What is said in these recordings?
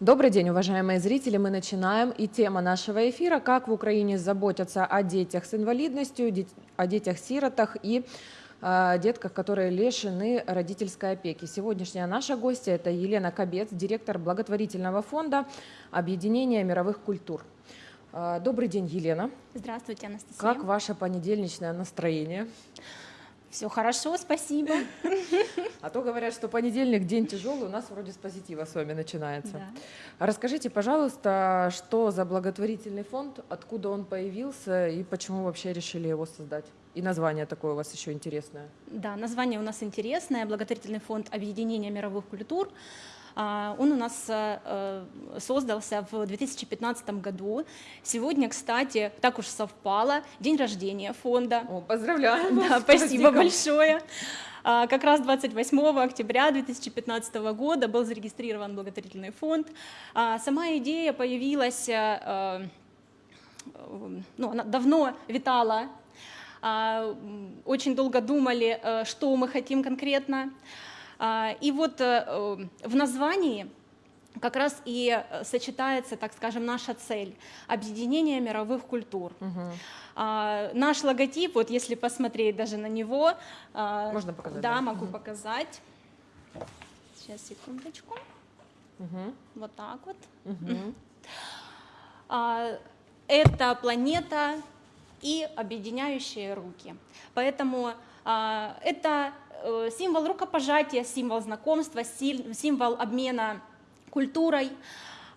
Добрый день, уважаемые зрители. Мы начинаем. И тема нашего эфира «Как в Украине заботятся о детях с инвалидностью, о детях-сиротах и э, детках, которые лишены родительской опеки». Сегодняшняя наша гостья – это Елена Кобец, директор благотворительного фонда Объединения мировых культур. Э, добрый день, Елена. Здравствуйте, Анастасия. Как ваше понедельничное настроение? Все хорошо, спасибо. А то говорят, что понедельник день тяжелый, у нас вроде с позитива с вами начинается. Да. Расскажите, пожалуйста, что за благотворительный фонд, откуда он появился и почему вообще решили его создать? И название такое у вас еще интересное. Да, название у нас интересное. Благотворительный фонд объединения мировых культур. А, он у нас э, э, создался в 2015 году. Сегодня, кстати, так уж совпало, день рождения фонда. О, поздравляю! Да, спасибо большое. А, как раз 28 октября 2015 года был зарегистрирован благотворительный фонд. А, сама идея появилась, э, ну, она давно витала, очень долго думали, что мы хотим конкретно. А, и вот э, э, в названии как раз и э, сочетается, так скажем, наша цель – объединение мировых культур. Угу. А, наш логотип, вот если посмотреть даже на него… А, Можно показать? Да, да. могу угу. показать. Сейчас, секундочку. Угу. Вот так вот. Угу. А, это планета и объединяющие руки. Поэтому это Э, символ рукопожатия, символ знакомства, символ обмена культурой.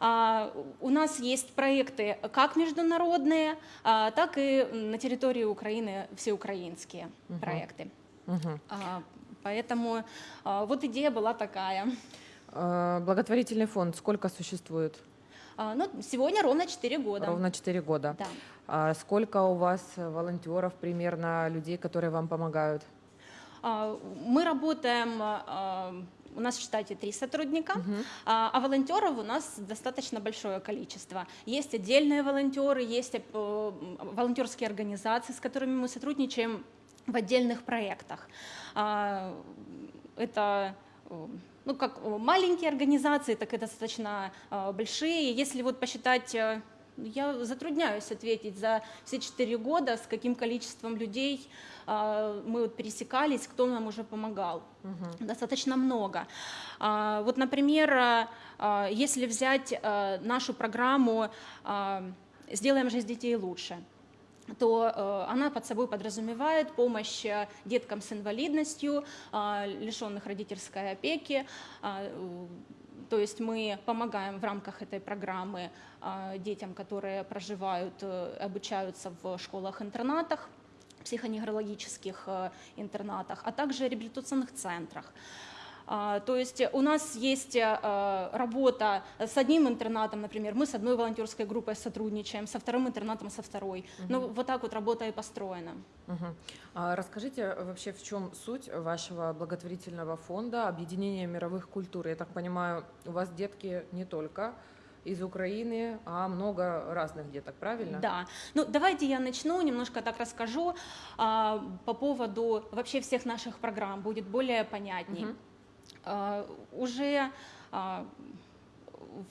А, у нас есть проекты как международные, а, так и на территории Украины всеукраинские угу. проекты. Угу. Поэтому вот идея была такая. Благотворительный фонд сколько существует? Ну, сегодня ровно 4 года. Ровно 4 года. Да. А сколько у вас волонтеров примерно, людей, которые вам помогают? А, мы работаем, а, у нас в штате три сотрудника, угу. а волонтеров у нас достаточно большое количество. Есть отдельные волонтеры, есть э, волонтерские организации, с которыми мы сотрудничаем в отдельных проектах. Это ну, как маленькие организации, так и достаточно большие. Если вот посчитать э, я затрудняюсь ответить за все четыре года, с каким количеством людей э, мы вот пересекались, кто нам уже помогал. Угу. Достаточно много. Э, вот, например, э, если взять э, нашу программу э, «Сделаем жизнь детей лучше», то э, она под собой подразумевает помощь деткам с инвалидностью, э, лишенных родительской опеки, э, то есть мы помогаем в рамках этой программы детям, которые проживают, э, обучаются в школах-интернатах, психоневрологических э, интернатах, а также реабилитационных центрах. А, то есть у нас есть э, работа с одним интернатом, например, мы с одной волонтерской группой сотрудничаем, со вторым интернатом со второй. Угу. Ну вот так вот работа и построена. Угу. А расскажите вообще, в чем суть вашего благотворительного фонда объединения мировых культур? Я так понимаю, у вас детки не только из Украины, а много разных деток, правильно? Да. Ну, давайте я начну, немножко так расскажу а, по поводу вообще всех наших программ, будет более понятней. Угу. А, уже а,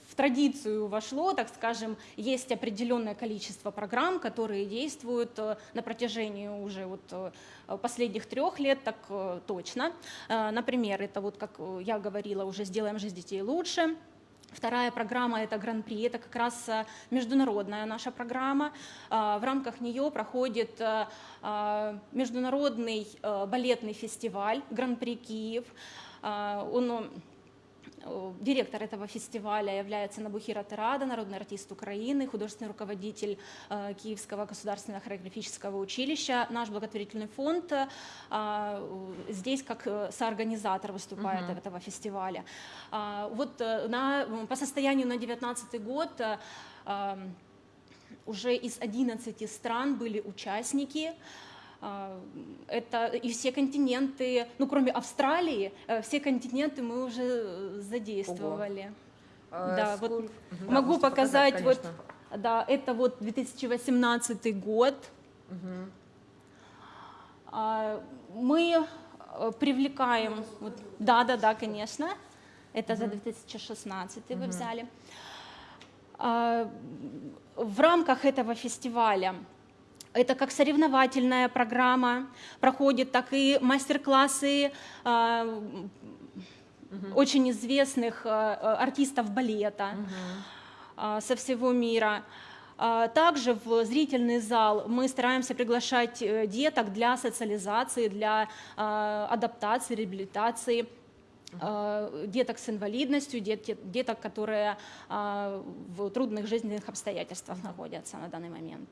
в традицию вошло, так скажем, есть определенное количество программ, которые действуют э, на протяжении уже вот э, последних трех лет, так э, точно. Например, это вот, как я говорила, уже «Сделаем жизнь детей лучше», Вторая программа – это Гран-при, это как раз международная наша программа. В рамках нее проходит международный балетный фестиваль Гран-при Киев. А, он э, Директор этого фестиваля является Набухира Терада, народный артист Украины, художественный руководитель э, Киевского государственного хореографического училища. Наш благотворительный фонд э, здесь как соорганизатор выступает угу. этого фестиваля. А, вот на, по состоянию на 2019 год уже из 11 стран были участники. А, это и все континенты, ну кроме Австралии, э, все континенты мы уже э, задействовали. А, да, сколько... вот угу. могу да, показать, показать вот, да, это вот 2018 год. Угу. Мы э, привлекаем, вот, да, да, да, конечно. Это за 2016 вы взяли. А, В рамках этого фестиваля это как соревновательная программа проходит, так и мастер-классы а, очень известных а, артистов балета а, со всего мира. Также в зрительный зал мы стараемся приглашать э, деток для социализации, для адаптации, реабилитации деток с инвалидностью, дет- деток, которые в трудных жизненных обстоятельствах находятся на данный момент.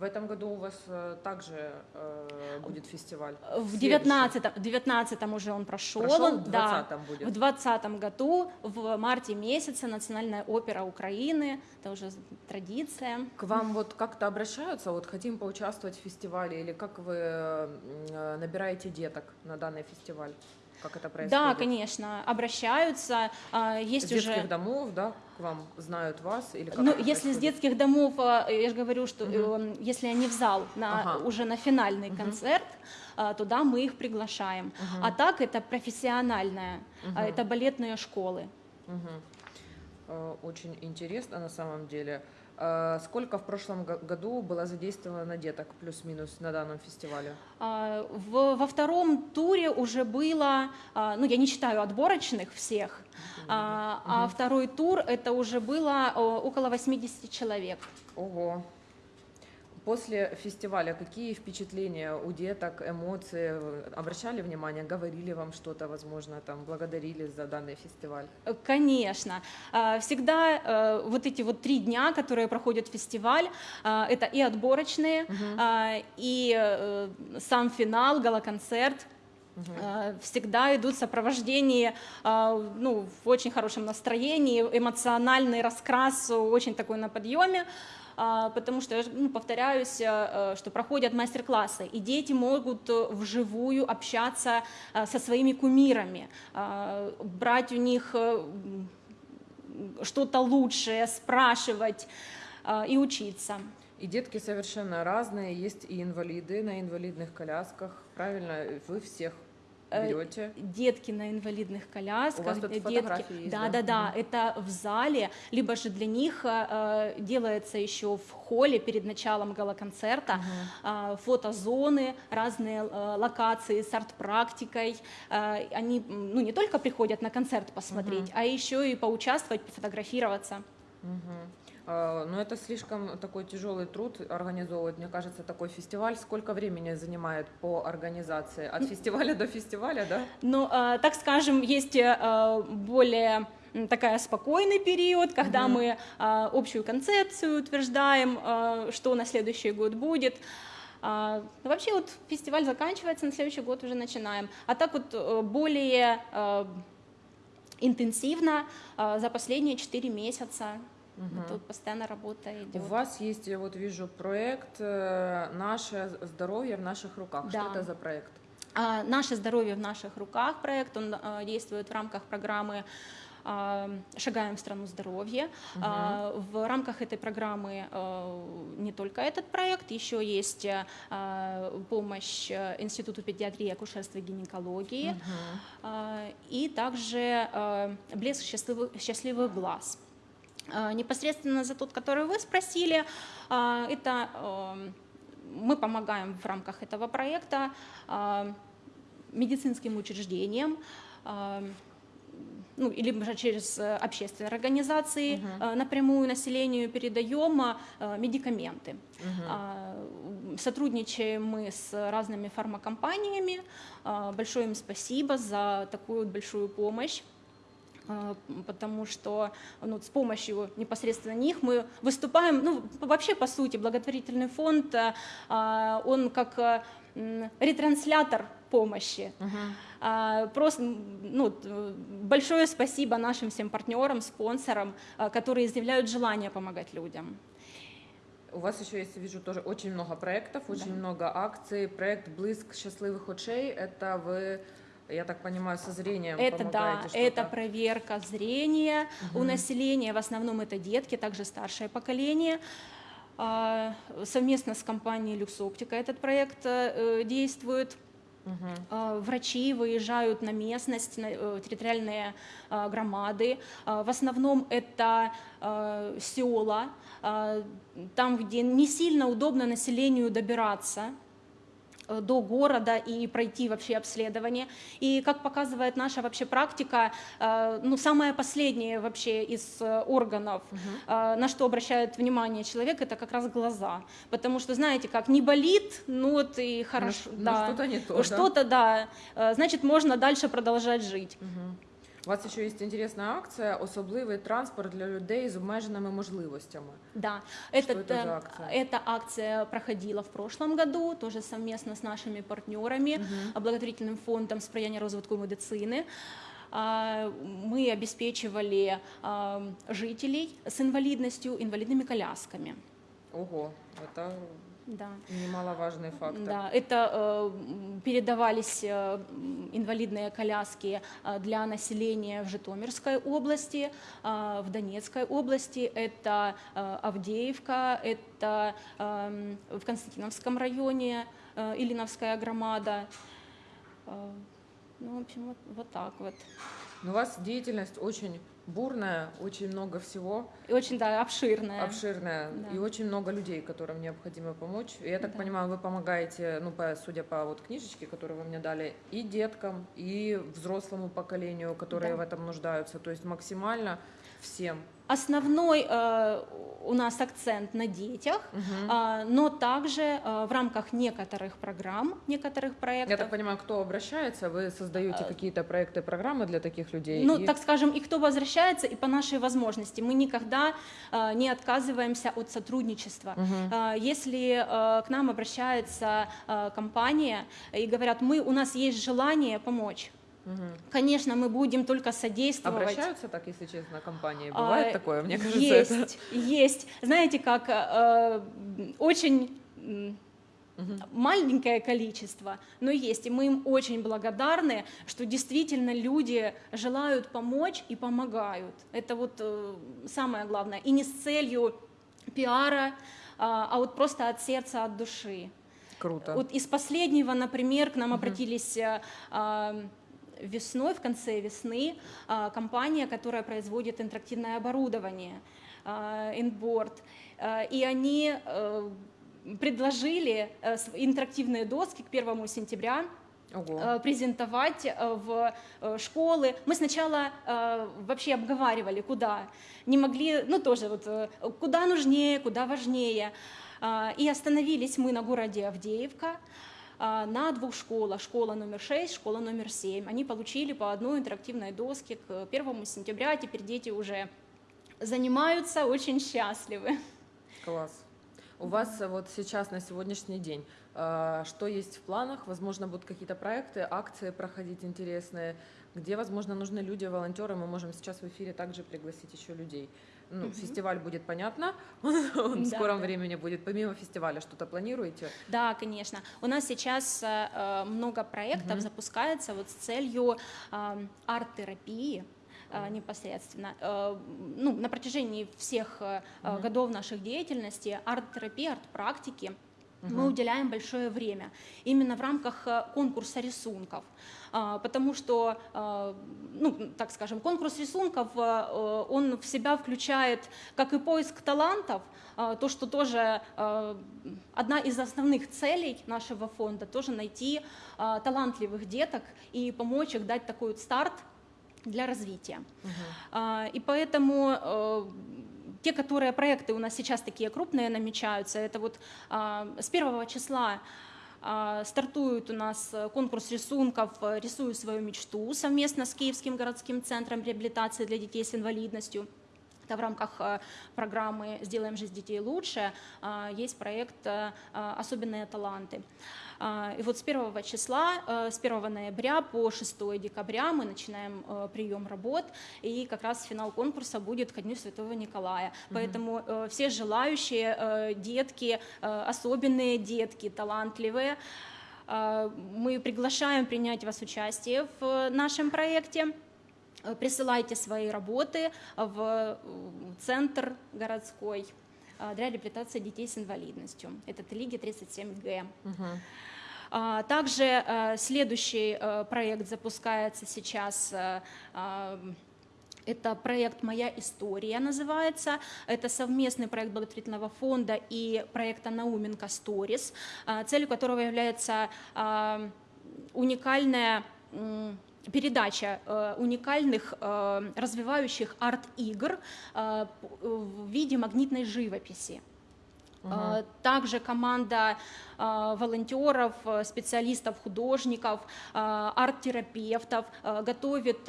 В этом году у вас э, также э, будет фестиваль. В Следующий. 19 в 19 уже он прошел, Прошел, в да, 20-м будет. в 20 году, в марте месяце Национальная опера Украины, это уже традиция. К вам вот как-то обращаются, вот хотим поучаствовать в фестивале, или как вы э, набираете деток на данный фестиваль? Как это происходит? Да, конечно, обращаются, а, есть С детских уже... домов, да, к вам знают вас? Или как Ну, если с происходит? детских домов, а, я же говорю, что э, если они в зал на, Ага. уже на финальный концерт, а, туда мы их приглашаем. А так это профессиональная, а, это балетные школы. Э, Очень интересно на самом деле. Э, Сколько в прошлом го- году было задействовано деток плюс-минус на данном фестивале? А, во втором туре уже было, а, ну я не считаю отборочных всех, а, а второй тур это уже было около 80 человек. Ого. После фестиваля какие впечатления у деток, эмоции? Вы Обращали внимание, говорили вам что-то, возможно, там, благодарили за данный фестиваль? Э, Конечно. А, Всегда э, вот эти вот три дня, которые проходит фестиваль, это и отборочные, а, и э, сам финал, галоконцерт. Всегда идут сопровождение ну, в очень хорошем настроении, эмоциональный раскрас очень такой на подъеме. А, Потому что, ну, повторяюсь, э, что проходят мастер-классы, и дети могут э, вживую общаться э, со своими кумирами, а, брать у них э, что-то лучшее, спрашивать и учиться. И детки совершенно разные, есть и инвалиды на инвалидных колясках, правильно? Вы всех Э, берете? Детки на инвалидных колясках, У вас тут э, детки, есть, да, да? да, да, это в зале, либо же для них э, делается еще в холле перед началом галоконцерта э, фотозоны, разные э, локации с арт-практикой. Э, они ну, не только приходят на концерт посмотреть, а еще и поучаствовать, пофотографироваться. Мгм. А, Но это слишком такой тяжелый труд организовывать, мне кажется, такой фестиваль. Сколько времени занимает по организации? От фестиваля до фестиваля, да? Ну, э, так скажем, есть э, более м, такая спокойный период, когда мы э, общую концепцию утверждаем, э, что на следующий год будет. А, ну, вообще вот фестиваль заканчивается, на следующий год уже начинаем. А так вот э, более э, интенсивно э, за последние 4 месяца. Тут постоянно работа У идет. вас есть, я вот вижу, проект э, «Наше здоровье в наших руках». Что Да. это за проект? А, Наше здоровье в наших руках проект, он а, действует в рамках программы а, «Шагаем в страну здоровья». А, В рамках этой программы а, не только этот проект, еще есть помощь Институту педиатрии, акушерства и гинекологии, а, и также «Блеск счастливых, счастливых глаз». А, Непосредственно за тот, который вы спросили, а, это а, мы помогаем в рамках этого проекта медицинским учреждениям, ну, или же через э, общественные организации э, напрямую населению передаем э, медикаменты. А, м, Сотрудничаем мы с разными фармакомпаниями. Большое им спасибо за такую большую помощь потому что ну, с помощью непосредственно них мы выступаем, ну, вообще, по сути, благотворительный фонд, а, а, он как а, ретранслятор помощи. А, Просто м, ну, большое спасибо нашим всем партнерам, спонсорам, а, которые изъявляют желание помогать людям. У вас еще есть, вижу, тоже очень много проектов, очень много акций. Проект «Блиск счастливых очей» — это вы, я так понимаю, со зрением Это да, это проверка зрения у населения, в основном это детки, также старшее поколение. А, Совместно с компанией Люксоптика этот проект э, действует. Э, Врачи выезжают на местность, на э, территориальные э, громады. Э, В основном это э, села, э, там, где не сильно удобно населению добираться э, до города и пройти вообще обследование. И как показывает наша вообще практика, э, ну самое последнее вообще из э, органов, э, на что обращает внимание человек, это как раз глаза. Потому что, знаете, как не болит, ну вот и хорошо. ну, да. что-то не то, да? Что-то, да. Э, Значит, можно дальше продолжать жить. У вас ще є інтересна акція особливий транспорт для людей з обмеженими можливостями. Да, Что этот, это за э, акция? эта акция проходила в прошлом году, тоже совместно с нашими партнерами, а, благотворительным фондом сприяння розвитку медицины. А, Мы обеспечивали а, жителей с инвалидностью инвалидными колясками. Ого, це да. немаловажний фактор. Да, это э, передавались э, инвалидные коляски э, для населения в Житомирской области, э, в Донецкой области, это э, Авдеевка, это эм, в Константиновском районе, э, Ильиновская громада. Э, Ну, в общем, вот, вот так вот. Но у вас деятельность очень бурная, очень много всего, И очень, да, обширная. обширная, Да. и очень много людей, которым необходимо помочь. И я так Да. понимаю, вы помогаете, ну, по, судя по вот книжечке, которую вы мне дали, и деткам, и взрослому поколению, которые Да. в этом нуждаются. То есть максимально всем. Основной э, у нас акцент на детях, а, но также э, в рамках некоторых программ, некоторых проектов. Я так понимаю, кто обращается, вы создаете какие-то проекты, программы для таких людей. Ну, и- так скажем, и кто возвращается, и по нашей возможности. Мы никогда э, не отказываемся от сотрудничества. Э, Если к нам обращается компания и говорят, мы, у нас есть желание помочь, Мгм. конечно, мы будем только содействовать. Обращаются так, если честно, компании? А, Бывает такое? Мне кажется, это... есть, есть. Знаете, как э, очень м, маленькое количество, но есть. И мы им очень благодарны, что действительно люди желают помочь и помогают. Это вот э, самое главное. И не с целью пиара, а а вот просто от сердца, от души. Круто. Вот из последнего, например, к нам обратились э, а, весной, в конце весны, а, компания, которая производит интерактивное оборудование, а, Inboard, А, и они э, предложили э, интерактивные доски к 1 сентября Ого. э, презентовать в школы. Мы сначала вообще обговаривали, куда. Не могли, ну тоже вот, куда нужнее, куда важнее. А, И остановились мы на городе Авдеевка а, на двух школах. Школа номер 6, школа номер 7. Они получили по одной интерактивной доске к 1 сентября. Теперь дети уже занимаются, очень счастливы. Класс. У вас э, вот сейчас на сегодняшний день э, что есть в планах? Возможно, будут какие-то проекты, акции проходить интересные, где, возможно, нужны люди, волонтеры. Мы можем сейчас в эфире также пригласить еще людей. Ну, Мгм. фестиваль будет понятно, он, он в Да, скором да. времени будет. Помимо фестиваля что-то планируете? Да, конечно. У нас сейчас э, э, много проектов Мгм. запускается вот с целью э, арт-терапии э, непосредственно. Э, Ну, на протяжении всех Мгм. годов наших деятельности арт-терапии, арт-практики мы Мгм. уделяем большое время именно в рамках э, конкурса рисунков, А, потому что, э, ну, так скажем, конкурс рисунков, э, э, он в себя включает как и поиск талантов, а, то, что тоже одна из основных целей нашего фонда, тоже найти а, талантливых деток и помочь их дать такой вот старт для развития. А, И поэтому те, которые проекты у нас сейчас такие крупные намечаются, это вот а, с первого числа а, стартует у нас э, конкурс рисунков «Рисую свою мечту» совместно с Киевским городским центром реабилитации для детей с инвалидностью. Это в рамках э, программы «Сделаем жизнь детей лучше» а, есть проект э, «Особенные таланты». И вот с 1 числа, э, с 1 ноября по 6 декабря мы начинаем э, прием работ, и как раз финал конкурса будет ко Дню Святого Николая. Поэтому э, все желающие э, детки, э, особенные детки, талантливые, э, мы приглашаем принять вас участие в э, нашем проекте. Э, Присылайте свои работы в центр городской э, для реабилитации детей с инвалидностью. Это Телиги 37Г. Мгм. А, Также э, следующий проект запускается сейчас. Это проект «Моя история» называется. Это совместный проект благотворительного фонда и проекта «Науменко Stories», а, целью которого является уникальная передача э, уникальных э, развивающих арт-игр э, в виде магнитной живописи. Э, Также команда волонтеров, специалистов, художников, арт-терапевтов готовит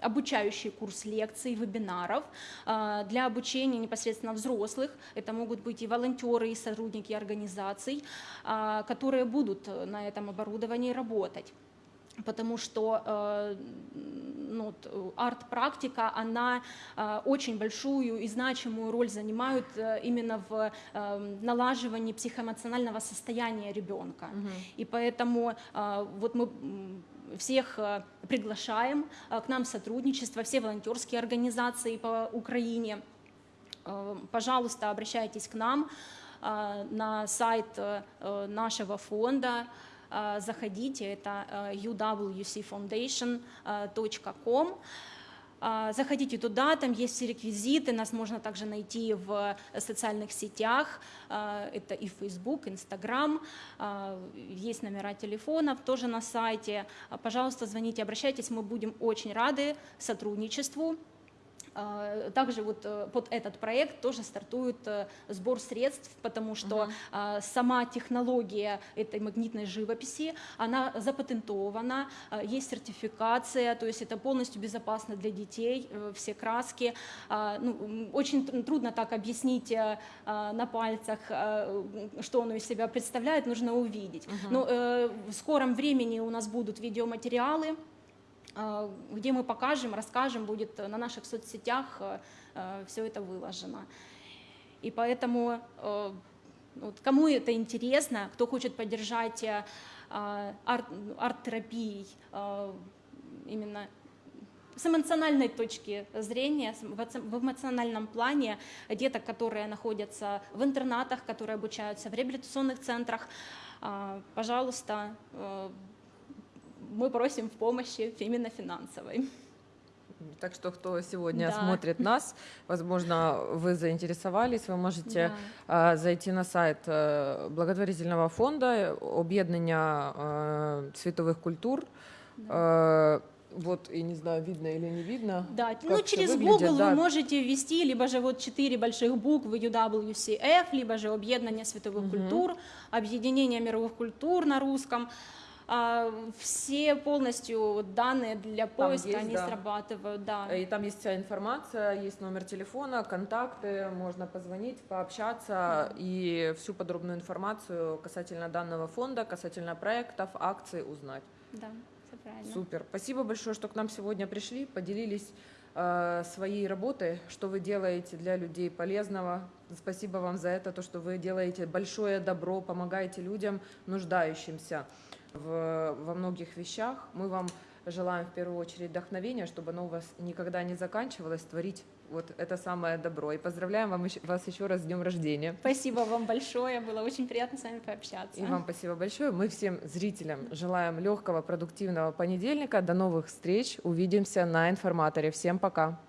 обучающий курс лекций, вебинаров для обучения непосредственно взрослых. Это могут быть и волонтеры, и сотрудники организаций, которые будут на этом оборудовании работать потому что э, ну, арт-практика, она э, очень большую и значимую роль занимает э, именно в налаживании психоэмоционального состояния ребенка. И поэтому вот мы всех приглашаем к нам в сотрудничество, все волонтерские организации по Украине. Пожалуйста, обращайтесь к нам на сайт нашего фонда. Э, Заходите, это э, uwcfoundation.com. Э, Заходите туда, там есть все реквизиты, нас можно также найти в социальных сетях, это и Facebook, Instagram, есть номера телефонов тоже на сайте. Пожалуйста, звоните, обращайтесь, мы будем очень рады сотрудничеству. А, Также вот э, под этот проект тоже стартует э, сбор средств, потому что а, сама технология этой магнитной живописи, она запатентована, а, есть сертификация, то есть это полностью безопасно для детей, э, все краски. Ну, Очень тр- трудно так объяснить на пальцах, что оно из себя представляет, нужно увидеть. Но э, в скором времени у нас будут видеоматериалы, где мы покажем, расскажем, будет э, на наших соцсетях все это выложено. И поэтому э, вот, кому это интересно, кто хочет поддержать э, а, арт- арт-терапией э, именно с эмоциональной точки зрения, в эмоциональном плане деток, которые находятся в интернатах, которые обучаются в реабилитационных центрах, а, пожалуйста, э, мы просим в помощи именно финансовой. Так что, кто сегодня Да. смотрит нас, возможно, вы заинтересовались, вы можете Да. а, зайти на сайт э, благотворительного фонда об'єднання э, світових культур. Э, Вот, и не знаю, видно или не видно. Да, ну через выглядит, Google да. вы можете ввести либо же вот четыре больших буквы UWCF, либо же объединение световых культур, объединение мировых культур на русском. А, все полностью данные для поиска, есть, они да. срабатывают, да. И там есть вся информация, есть номер телефона, контакты, можно позвонить, пообщаться и всю подробную информацию касательно данного фонда, касательно проектов, акций узнать. Да, все правильно. Супер. Спасибо большое, что к нам сегодня пришли, поделились э, своей работой, что вы делаете для людей полезного. Спасибо вам за это, то, что вы делаете большое добро, помогаете людям, нуждающимся в, во многих вещах. Мы вам желаем в первую очередь вдохновения, чтобы оно у вас никогда не заканчивалось, творить вот это самое добро. И поздравляем вам вас еще раз с днем рождения. Спасибо вам большое, было очень приятно с вами пообщаться. И вам спасибо большое. Мы всем зрителям желаем легкого, продуктивного понедельника. До новых встреч. Увидимся на информаторе. Всем пока.